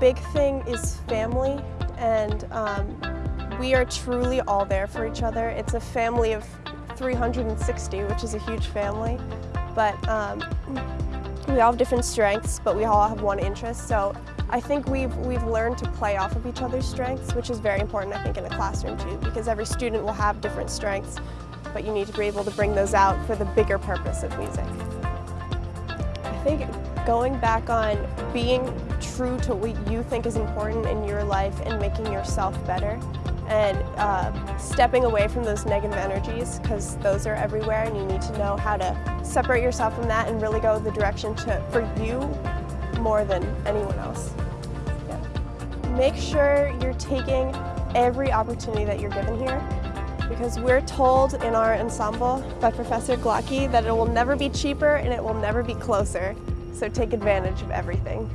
big thing is family and um, we are truly all there for each other. It's a family of 360, which is a huge family, but um, we all have different strengths, but we all have one interest. So I think we've, we've learned to play off of each other's strengths, which is very important, I think, in a classroom too, because every student will have different strengths, but you need to be able to bring those out for the bigger purpose of music. I think going back on being true to what you think is important in your life and making yourself better and uh, stepping away from those negative energies because those are everywhere and you need to know how to separate yourself from that and really go the direction to, for you more than anyone else. Yeah. Make sure you're taking every opportunity that you're given here because we're told in our ensemble by Professor Glocke that it will never be cheaper and it will never be closer. So take advantage of everything.